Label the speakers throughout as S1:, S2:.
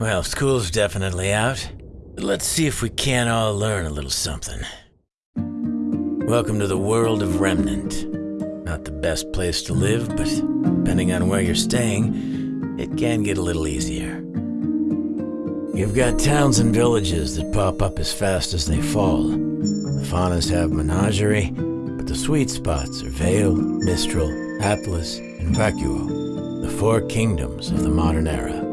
S1: Well, school's definitely out. Let's see if we can't all learn a little something. Welcome to the world of Remnant. Not the best place to live, but depending on where you're staying, it can get a little easier. You've got towns and villages that pop up as fast as they fall. The Faunus have menagerie, but the sweet spots are Vale, Mistral, Atlas, and Vacuo, the four kingdoms of the modern era,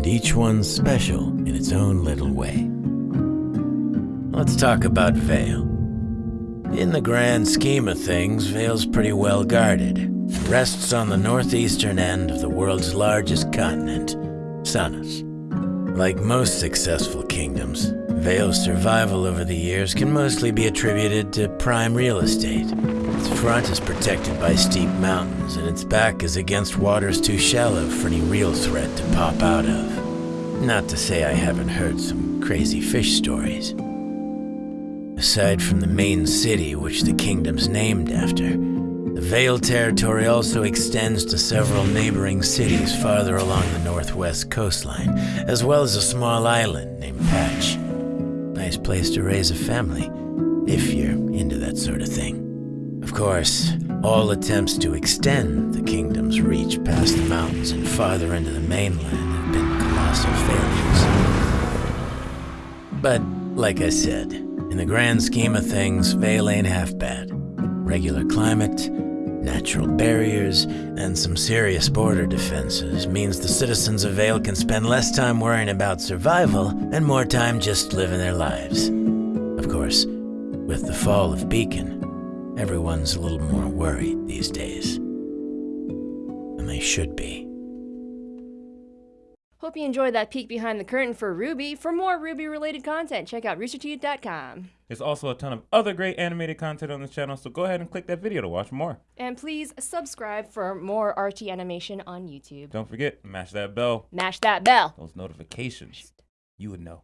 S1: and each one's special in its own little way. Let's talk about Vale. In the grand scheme of things, Vale's pretty well guarded. It rests on the northeastern end of the world's largest continent, Sanus. Like most successful kingdoms, Vale's survival over the years can mostly be attributed to prime real estate. Its front is protected by steep mountains, and its back is against waters too shallow for any real threat to pop out of. Not to say I haven't heard some crazy fish stories. Aside from the main city, which the kingdom's named after, the Vale territory also extends to several neighboring cities farther along the northwest coastline, as well as a small island named Patch. Nice place to raise a family, if you're into that sort of thing. Of course, all attempts to extend the kingdom's reach past the mountains and farther into the mainland have been colossal failures. But, like I said, in the grand scheme of things, Vale ain't half bad. Regular climate, natural barriers, and some serious border defenses means the citizens of Vale can spend less time worrying about survival and more time just living their lives. Of course, with the fall of Beacon, everyone's a little more worried these days. And they should be.
S2: Hope you enjoyed that peek behind the curtain for RWBY. For more RWBY-related content, check out roosterteeth.com.
S3: There's also a ton of other great animated content on this channel, so go ahead and click that video to watch more.
S2: And please subscribe for more RT animation on YouTube.
S3: Don't forget, mash that bell,
S2: Mash that bell.
S3: those notifications. You would know.